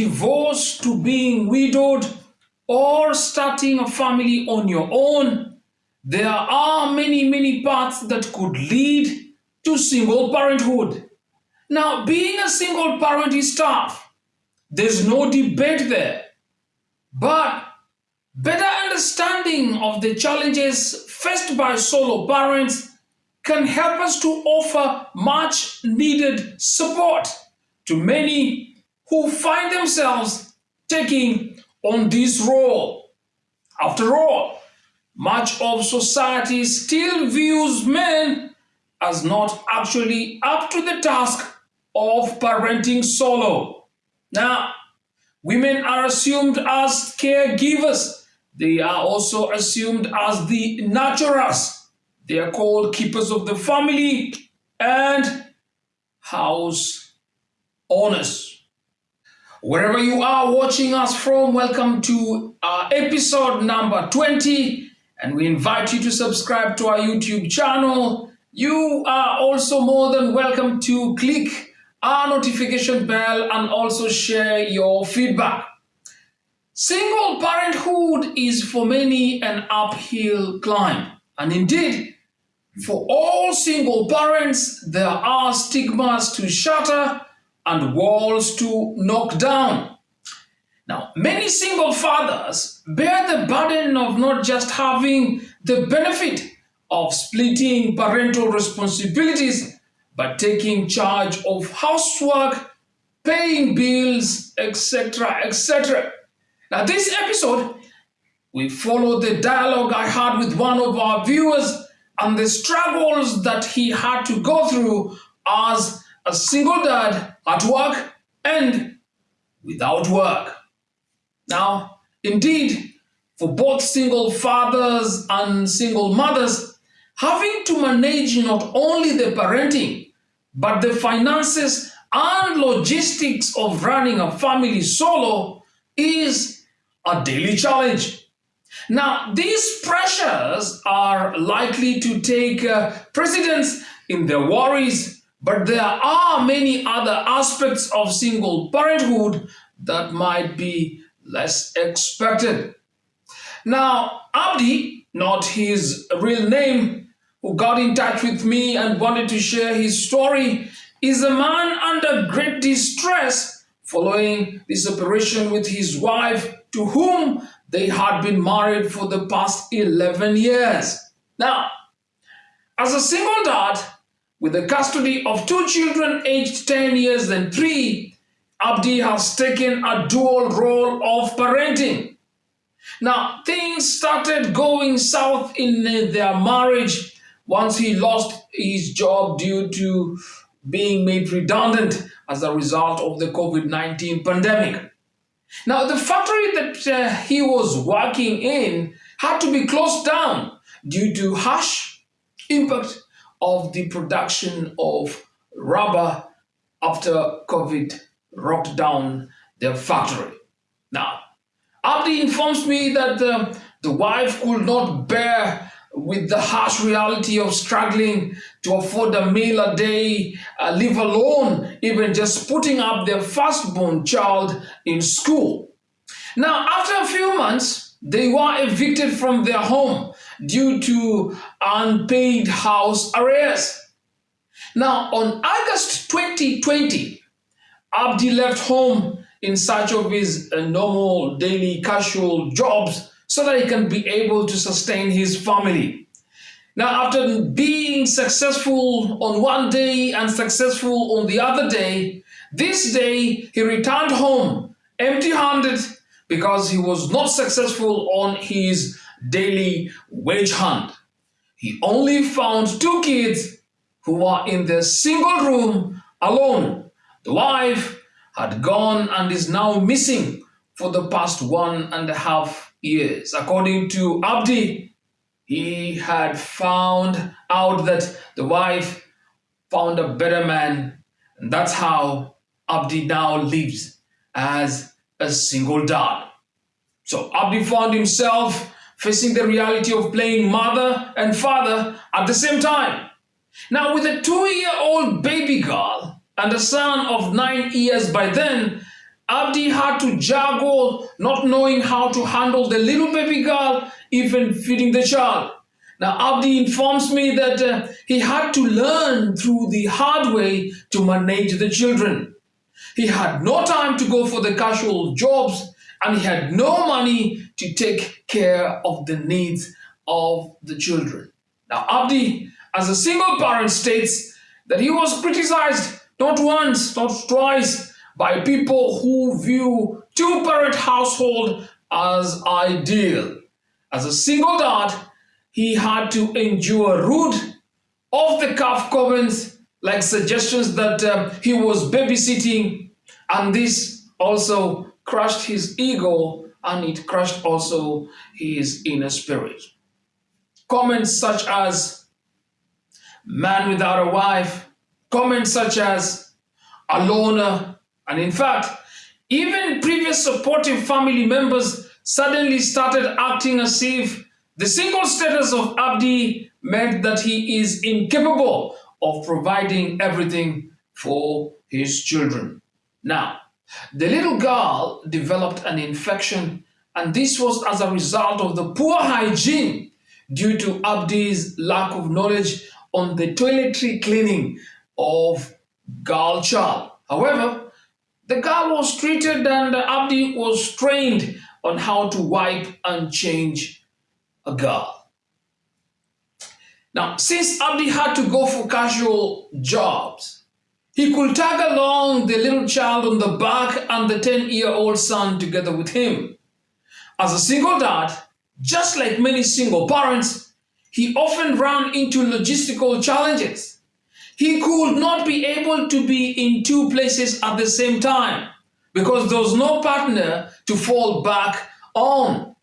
and divorce to being widowed or starting a family on your own, there are many, many paths that could lead to single parenthood. Now, being a single parent is tough. There's no debate there. But better understanding of the challenges faced by solo parents can help us to offer much needed support to many who find themselves taking on this role. After all, much of society still views men as not actually up to the task of parenting solo. Now, women are assumed as caregivers. They are also assumed as the nurturers. They are called keepers of the family and house owners. Wherever you are watching us from, welcome to our episode number 20 and we invite you to subscribe to our YouTube channel. You are also more than welcome to click our notification bell and also share your feedback. Single parenthood is for many an uphill climb. And indeed, for all single parents, there are stigmas to shatter and walls to knock down. Now, many single fathers bear the burden of not just having the benefit of splitting parental responsibilities, but taking charge of housework, paying bills, etc., etc. Now, this episode, we follow the dialogue I had with one of our viewers and the struggles that he had to go through as a single dad at work and without work. Now, indeed, for both single fathers and single mothers, having to manage not only the parenting, but the finances and logistics of running a family solo is a daily challenge. Now, these pressures are likely to take uh, precedence in their worries, but there are many other aspects of single parenthood that might be less expected. Now, Abdi, not his real name, who got in touch with me and wanted to share his story, is a man under great distress following the separation with his wife, to whom they had been married for the past 11 years. Now, as a single dad with the custody of two children aged 10 years and 3, Abdi has taken a dual role of parenting. Now, things started going south in their marriage once he lost his job due to being made redundant as a result of the COVID-19 pandemic. Now, the factory that uh, he was working in had to be closed down due to harsh impact of the production of rubber after COVID rocked down their factory. Now, Abdi informs me that the, wife could not bear with the harsh reality of struggling to afford a meal a day, uh, live alone, even just putting up their firstborn child in school. Now, after a few months, they were evicted from their home due to unpaid house arrears. Now, on August 2020, Abdi left home in search of his uh, normal daily casual jobs so that he can be able to sustain his family. Now, after being successful on one day and successful on the other day, this day he returned home empty-handed because he was not successful on his daily wage hunt. He only found two kids who were in their single room alone the wife had gone and is now missing for the past one and a half years. According to Abdi, he had found out that the wife found a better man, and that's how Abdi now lives as a single dad. So Abdi found himself facing the reality of playing mother and father at the same time. Now, with a two-year-old baby girl, and a son of nine years by then, Abdi had to juggle, not knowing how to handle the little baby girl, even feeding the child. Now, Abdi informs me that uh, he had to learn through the hard way to manage the children. He had no time to go for the casual jobs and he had no money to take care of the needs of the children. Now, Abdi, as a single parent, states that he was criticized not once, not twice, by people who view two-parent household as ideal. As a single dad, he had to endure rude, off-the-cuff comments like suggestions that um, he was babysitting, and this also crushed his ego and it crushed also his inner spirit. Comments such as, man without a wife, comments such as, a loner, and in fact, even previous supportive family members suddenly started acting as if the single status of Abdi meant that he is incapable of providing everything for his children. Now, the little girl developed an infection and this was as a result of the poor hygiene due to Abdi's lack of knowledge on the toiletry cleaning of girl child. However, the girl was treated and Abdi was trained on how to wipe and change a girl. Now, since Abdi had to go for casual jobs, he could tag along the little child on the back and the 10-year-old son together with him. As a single dad, just like many single parents, he often ran into logistical challenges. He could not be able to be in two places at the same time because there was no partner to fall back on.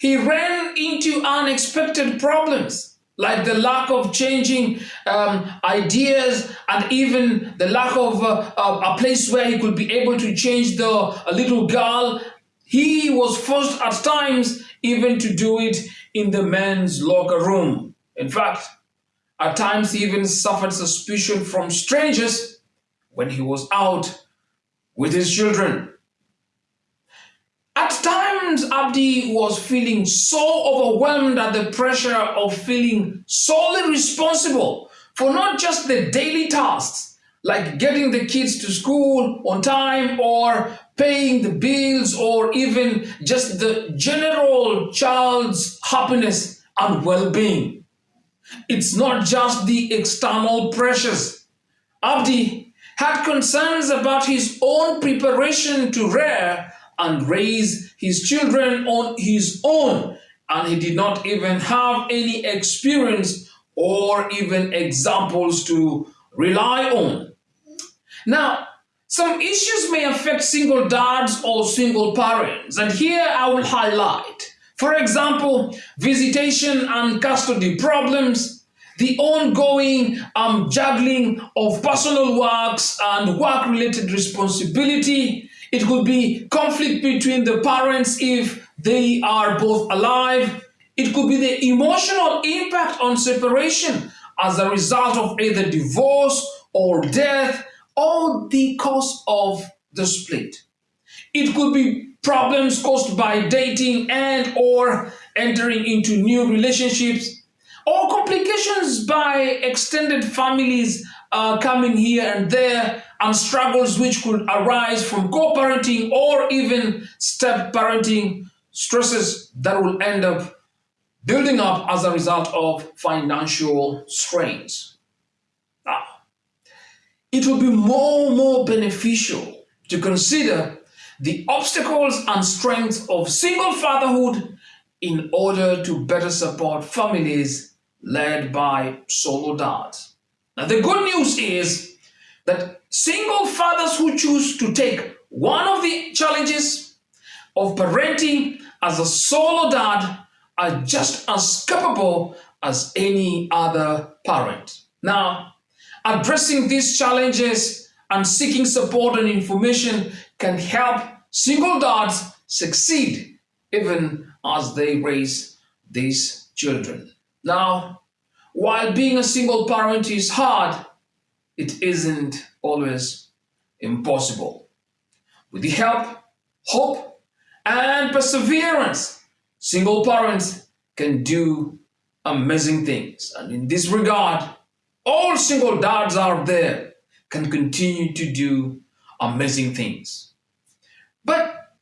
He ran into unexpected problems like the lack of changing um, ideas and even the lack of uh, a place where he could be able to change the little girl. He was forced at times even to do it in the men's locker room. In fact, at times he even suffered suspicion from strangers when he was out with his children. At times, Abdi was feeling so overwhelmed at the pressure of feeling solely responsible for not just the daily tasks, like getting the kids to school on time or paying the bills or even just the general child's happiness and well-being. It's not just the external pressures. Abdi had concerns about his own preparation to rear and raise his children on his own and he did not even have any experience or even examples to rely on. Now, some issues may affect single dads or single parents, and here I will highlight. For example, visitation and custody problems, the ongoing um, juggling of personal works and work-related responsibility, it could be conflict between the parents if they are both alive. It could be the emotional impact on separation as a result of either divorce or death or the cause of the split. It could be problems caused by dating and or entering into new relationships or complications by extended families uh, coming here and there and struggles which could arise from co-parenting or even step-parenting stresses that will end up building up as a result of financial strains. Now, it will be more and more beneficial to consider the obstacles and strengths of single fatherhood in order to better support families led by solo dads. Now, the good news is that Single fathers who choose to take one of the challenges of parenting as a solo dad are just as capable as any other parent. Now, addressing these challenges and seeking support and information can help single dads succeed even as they raise these children. Now, while being a single parent is hard, it isn't always impossible. with the help, hope, and perseverance, single parents can do amazing things. And in this regard, all single dads out there can continue to do amazing things. But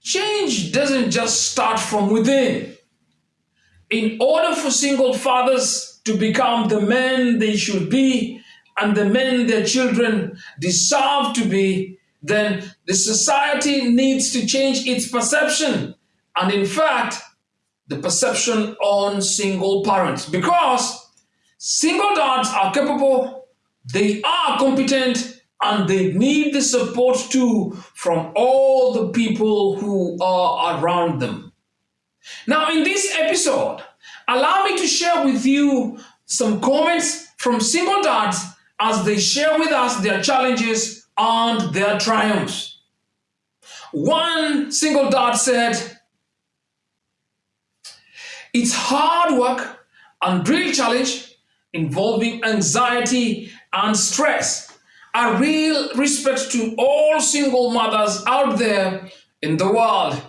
change doesn't just start from within. In order for single fathers to become the men they should be and the men their children deserve to be, then the society needs to change its perception. And in fact, the perception on single parents because single dads are capable, they are competent, and they need the support too from all the people who are around them. Now, in this episode, allow me to share with you some comments from single dads as they share with us their challenges and their triumphs. One single dad said, It's hard work and real challenge involving anxiety and stress a real respect to all single mothers out there in the world.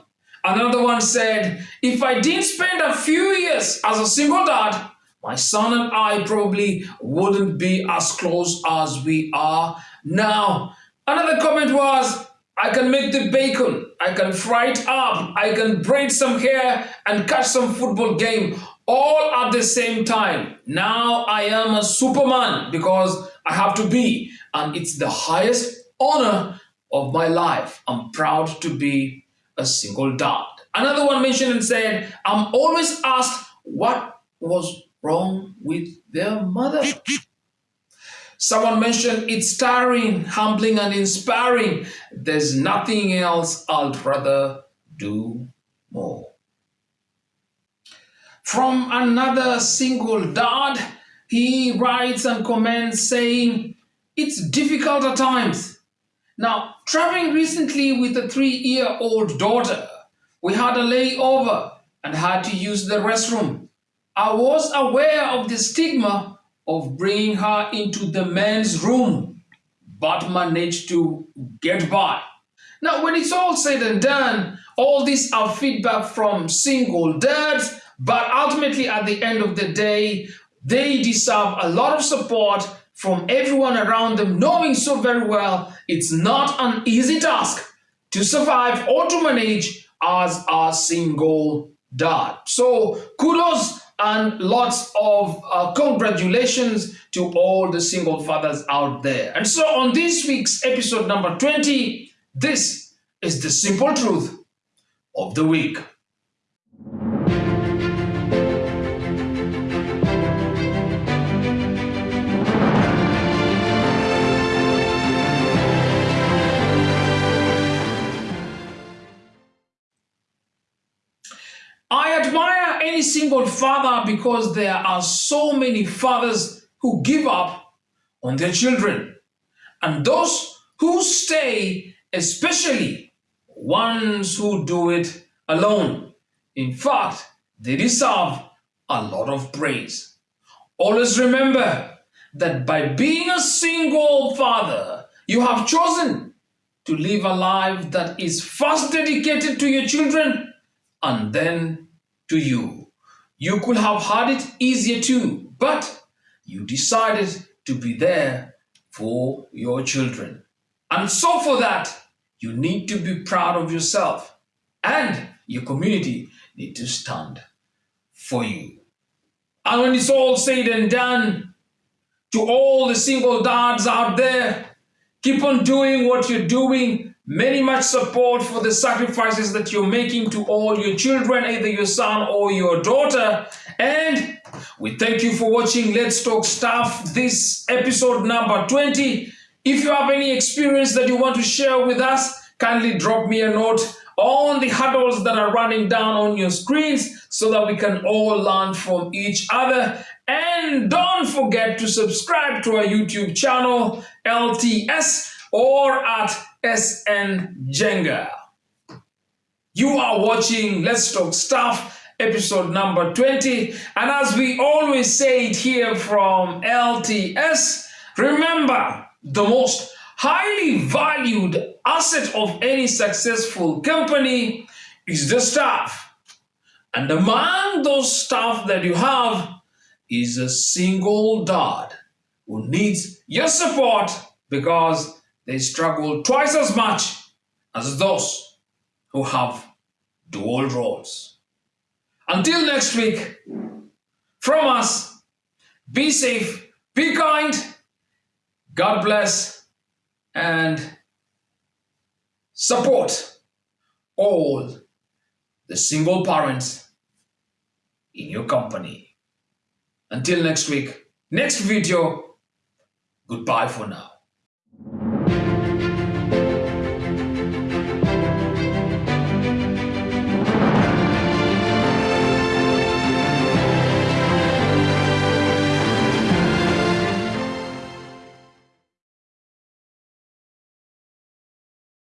Another one said, if I didn't spend a few years as a single dad, my son and I probably wouldn't be as close as we are now. Another comment was, I can make the bacon, I can fry it up, I can braid some hair and catch some football game all at the same time. Now I am a superman because I have to be and it's the highest honor of my life. I'm proud to be a single dad. Another one mentioned and said, I'm always asked what was wrong with their mother. Someone mentioned it's tiring, humbling, and inspiring. There's nothing else I'd rather do more. From another single dad, he writes and comments saying, it's difficult at times. Now, traveling recently with a three-year-old daughter, we had a layover and had to use the restroom. I was aware of the stigma of bringing her into the men's room, but managed to get by. Now, when it's all said and done, all these are feedback from single dads, but ultimately at the end of the day, they deserve a lot of support from everyone around them, knowing so very well it's not an easy task to survive or to manage as a single dad. So kudos and lots of uh, congratulations to all the single fathers out there. And so on this week's episode number 20, this is the simple truth of the week. Single father because there are so many fathers who give up on their children. And those who stay, especially ones who do it alone. In fact, they deserve a lot of praise. Always remember that by being a single father, you have chosen to live a life that is first dedicated to your children and then to you. You could have had it easier too, but you decided to be there for your children. And so for that, you need to be proud of yourself and your community need to stand for you. And when it's all said and done, to all the single dads out there, keep on doing what you're doing Many much support for the sacrifices that you're making to all your children, either your son or your daughter. And we thank you for watching Let's Talk Stuff, this episode number 20. If you have any experience that you want to share with us, kindly drop me a note on the huddles that are running down on your screens so that we can all learn from each other. And don't forget to subscribe to our YouTube channel, LTS, or at SN Jenga. You are watching Let's Talk Stuff, episode number 20. And as we always say it here from LTS, remember the most highly valued asset of any successful company is the staff. And among those staff that you have is a single dad who needs your support because they struggle twice as much as those who have dual roles. Until next week, from us, be safe, be kind, God bless, and support all the single parents in your company. Until next week, next video, goodbye for now.